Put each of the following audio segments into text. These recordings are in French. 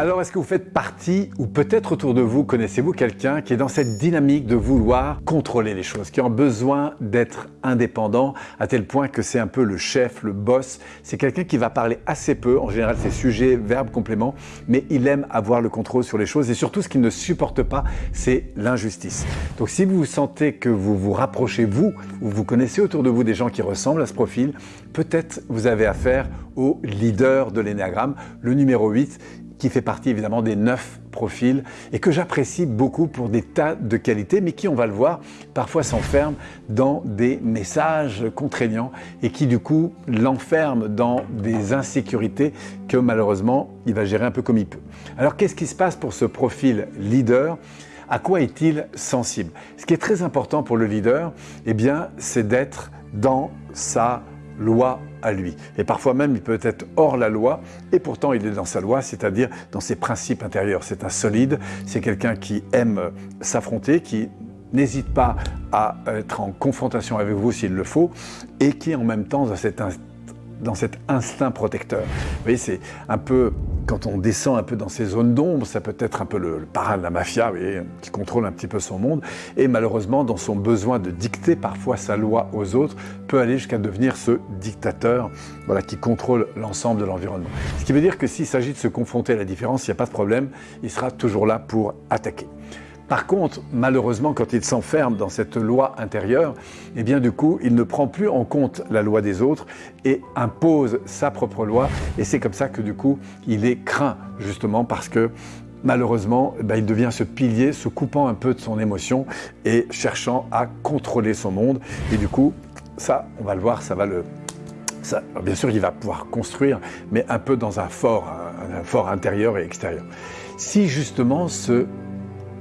Alors, est-ce que vous faites partie, ou peut-être autour de vous, connaissez-vous quelqu'un qui est dans cette dynamique de vouloir contrôler les choses, qui a besoin d'être indépendant, à tel point que c'est un peu le chef, le boss. C'est quelqu'un qui va parler assez peu, en général c'est sujet, verbe, complément, mais il aime avoir le contrôle sur les choses et surtout ce qu'il ne supporte pas, c'est l'injustice. Donc si vous sentez que vous vous rapprochez, vous, ou vous connaissez autour de vous des gens qui ressemblent à ce profil, peut-être vous avez affaire au leader de l'énéagramme, le numéro 8, qui fait partie évidemment des neuf profils et que j'apprécie beaucoup pour des tas de qualités, mais qui, on va le voir, parfois s'enferme dans des messages contraignants et qui du coup l'enferme dans des insécurités que malheureusement il va gérer un peu comme il peut. Alors qu'est-ce qui se passe pour ce profil leader? À quoi est-il sensible? Ce qui est très important pour le leader, eh bien, c'est d'être dans sa loi à lui. Et parfois même, il peut être hors la loi, et pourtant il est dans sa loi, c'est-à-dire dans ses principes intérieurs. C'est un solide, c'est quelqu'un qui aime s'affronter, qui n'hésite pas à être en confrontation avec vous s'il le faut, et qui en même temps, dans cet, dans cet instinct protecteur. Vous voyez, c'est un peu quand on descend un peu dans ces zones d'ombre, ça peut être un peu le, parrain de la mafia, qui contrôle un petit peu son monde, et malheureusement, dans son besoin de dicter parfois sa loi aux autres, peut aller jusqu'à devenir ce dictateur voilà, qui contrôle l'ensemble de l'environnement. Ce qui veut dire que s'il s'agit de se confronter à la différence, il n'y a pas de problème, il sera toujours là pour attaquer. Par contre, malheureusement, quand il s'enferme dans cette loi intérieure, eh bien du coup, il ne prend plus en compte la loi des autres et impose sa propre loi. Et c'est comme ça que du coup, il est craint, justement, parce que malheureusement, eh ben, il devient ce pilier, se coupant un peu de son émotion et cherchant à contrôler son monde. Et du coup, ça, on va le voir, ça va le, ça, bien sûr, il va pouvoir construire, mais un peu dans un fort, un fort intérieur et extérieur. Si justement ce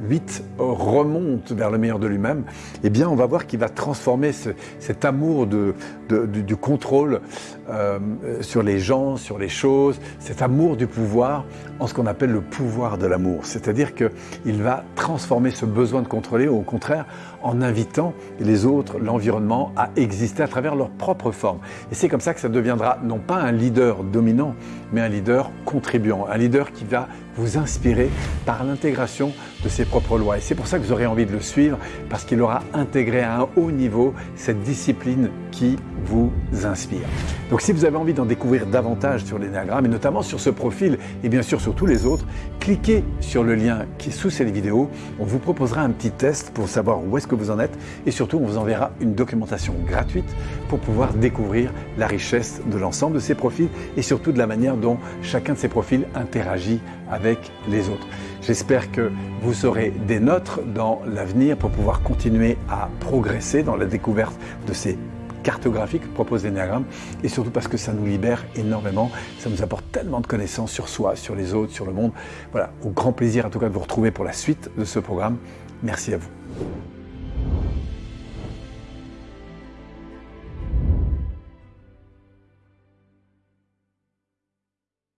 8 remonte vers le meilleur de lui-même, eh bien on va voir qu'il va transformer cet amour de, du, contrôle euh, sur les gens, sur les choses, cet amour du pouvoir en ce qu'on appelle le pouvoir de l'amour. C'est-à-dire qu'il va transformer ce besoin de contrôler, au contraire, en invitant les autres, l'environnement, à exister à travers leur propre forme. Et c'est comme ça que ça deviendra non pas un leader dominant, mais un leader contribuant, un leader qui va vous inspirer par l'intégration de ses propres lois. Et c'est pour ça que vous aurez envie de le suivre, parce qu'il aura intégré à un haut niveau cette discipline qui vous inspire. Donc si vous avez envie d'en découvrir davantage sur l'énéagramme, et notamment sur ce profil, et bien sûr sur tous les autres, cliquez sur le lien qui est sous cette vidéo. On vous proposera un petit test pour savoir où est-ce que vous en êtes, et surtout on vous enverra une documentation gratuite pour pouvoir découvrir la richesse de l'ensemble de ces profils, et surtout de la manière dont chacun de ces profils interagit avec les autres. J'espère que vous serez des nôtres dans l'avenir pour pouvoir continuer à progresser dans la découverte de ces cartographies que propose l'Enneagramme et surtout parce que ça nous libère énormément, ça nous apporte tellement de connaissances sur soi, sur les autres, sur le monde. Voilà, au grand plaisir en tout cas de vous retrouver pour la suite de ce programme. Merci à vous.